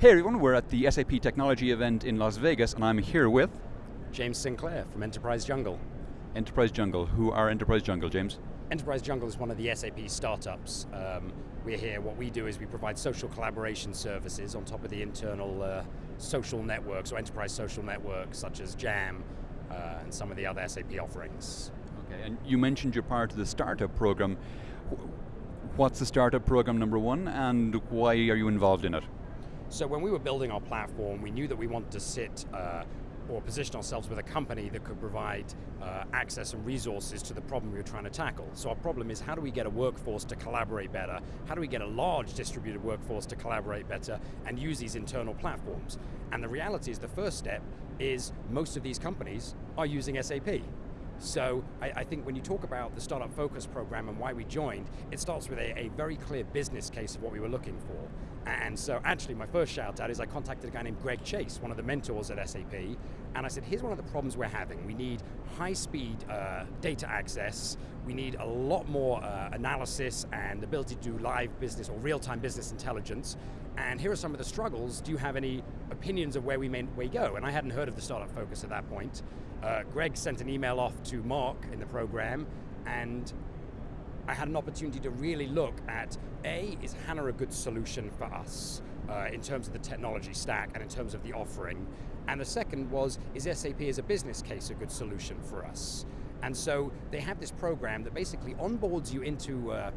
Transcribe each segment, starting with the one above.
Hey everyone, we're at the SAP Technology event in Las Vegas and I'm here with James Sinclair from Enterprise Jungle. Enterprise Jungle. Who are Enterprise Jungle, James? Enterprise Jungle is one of the SAP startups. Um, we're here, what we do is we provide social collaboration services on top of the internal uh, social networks or enterprise social networks such as JAM uh, and some of the other SAP offerings. Okay, and you mentioned you're part of the startup program. What's the startup program number one and why are you involved in it? So when we were building our platform, we knew that we wanted to sit uh, or position ourselves with a company that could provide uh, access and resources to the problem we were trying to tackle. So our problem is how do we get a workforce to collaborate better? How do we get a large distributed workforce to collaborate better and use these internal platforms? And the reality is the first step is most of these companies are using SAP. So I, I, think when you talk about the Startup Focus program and why we joined, it starts with a, a, very clear business case of what we were looking for. And so actually my first shout out is I contacted a guy named Greg Chase, one of the mentors at SAP, and I said, here's one of the problems we're having. We need high speed uh, data access, we need a lot more uh, analysis and ability to do live business or real-time business intelligence, and here are some of the struggles. Do you have any opinions of where we may, may go? And I hadn't heard of the Startup Focus at that point. Uh, Greg sent an email off to Mark in the program, and I had an opportunity to really look at, A, is HANA a good solution for us uh, in terms of the technology stack and in terms of the offering? And the second was, is SAP as a business case a good solution for us? And so they have this program that basically onboards you into uh,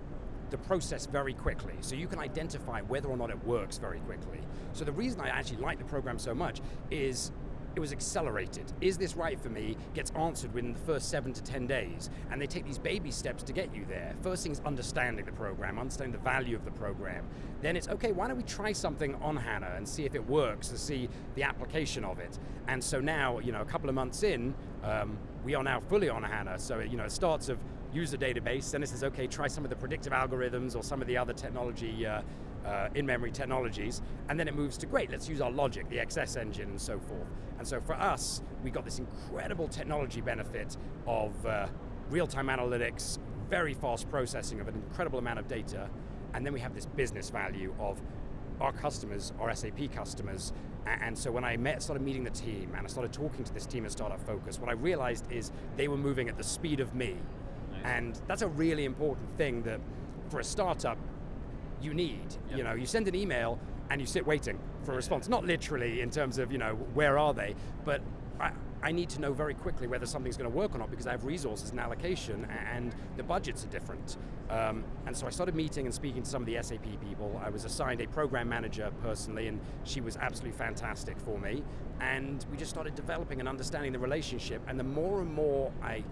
the process very quickly, so you can identify whether or not it works very quickly. So the reason I actually like the program so much is it was accelerated. Is this right for me? Gets answered within the first seven to 10 days. And they take these baby steps to get you there. First thing is understanding the program, understanding the value of the program. Then it's, okay, why don't we try something on HANA and see if it works, to see the application of it. And so now, you know, a couple of months in, um, we are now fully on HANA. So, you know, it starts of user database, then it says, okay, try some of the predictive algorithms or some of the other technology uh, uh, in-memory technologies, and then it moves to, great, let's use our logic, the XS engine and so forth. And so for us, we got this incredible technology benefit of uh, real-time analytics, very fast processing of an incredible amount of data, and then we have this business value of our customers, our SAP customers, and so when I met, started meeting the team, and I started talking to this team at Startup Focus, what I realized is they were moving at the speed of me. Nice. And that's a really important thing that for a startup, you need. Yep. You know, you send an email and you sit waiting for a response. Not literally in terms of, you know, where are they, but I, I need to know very quickly whether something's going to work or not because I have resources and allocation and the budgets are different. Um, and so I started meeting and speaking to some of the SAP people. I was assigned a program manager personally and she was absolutely fantastic for me. And we just started developing and understanding the relationship and the more and more I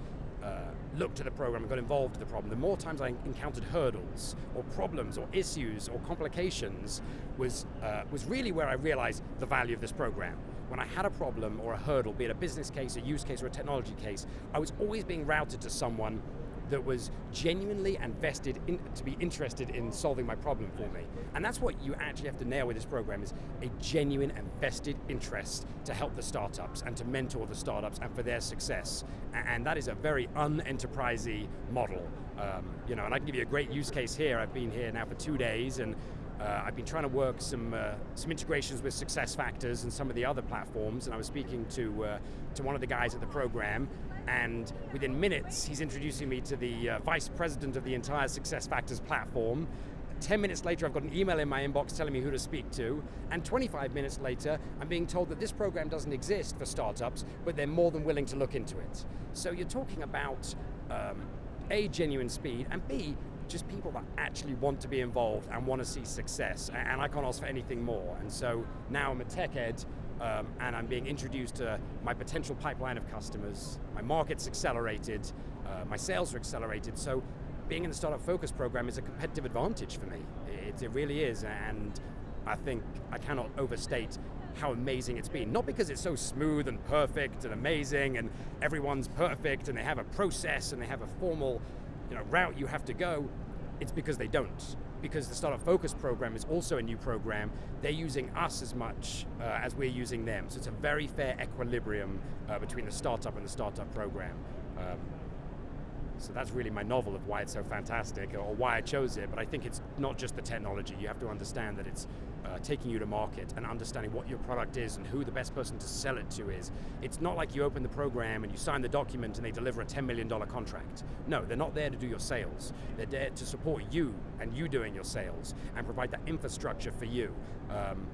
uh, looked at the program and got involved in the problem, the more times I encountered hurdles or problems or issues or complications was, uh, was really where I realized the value of this program. When I had a problem or a hurdle, be it a business case, a use case, or a technology case, I was always being routed to someone that was genuinely and vested in, to be interested in solving my problem for me. And that's what you actually have to nail with this program is a genuine and vested interest to help the startups and to mentor the startups and for their success. And that is a very unenterprisey model. Um, you know, and I can give you a great use case here. I've been here now for two days and uh, I've been trying to work some uh, some integrations with SuccessFactors and some of the other platforms, and I was speaking to uh, to one of the guys at the program, and within minutes, he's introducing me to the uh, vice president of the entire SuccessFactors platform. 10 minutes later, I've got an email in my inbox telling me who to speak to, and 25 minutes later, I'm being told that this program doesn't exist for startups, but they're more than willing to look into it. So you're talking about um, A, genuine speed, and B, just people that actually want to be involved and want to see success, and I can't ask for anything more. And so now I'm a TechEd, um, and I'm being introduced to my potential pipeline of customers, my market's accelerated, uh, my sales are accelerated, so being in the Startup Focus program is a competitive advantage for me. It, it really is, and I think I cannot overstate how amazing it's been. Not because it's so smooth and perfect and amazing and everyone's perfect and they have a process and they have a formal you know, route you have to go, it's because they don't because the Startup Focus program is also a new program, they're using us as much uh, as we're using them. So it's a very fair equilibrium uh, between the startup and the startup program. Um, So that's really my novel of why it's so fantastic, or why I chose it. But I think it's not just the technology. You have to understand that it's uh, taking you to market and understanding what your product is and who the best person to sell it to is. It's not like you open the program and you sign the document and they deliver a $10 million contract. No, they're not there to do your sales. They're there to support you and you doing your sales and provide that infrastructure for you. Um,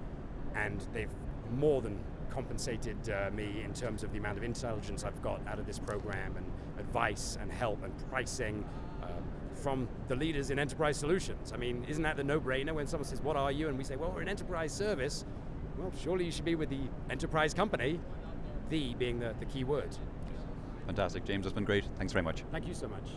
and they've more than compensated uh, me in terms of the amount of intelligence I've got out of this program and advice and help and pricing um, from the leaders in enterprise solutions. I mean, isn't that the no-brainer when someone says, what are you? And we say, well, we're an enterprise service. Well, surely you should be with the enterprise company, the being the, the key word. Fantastic, James, that's been great. Thanks very much. Thank you so much.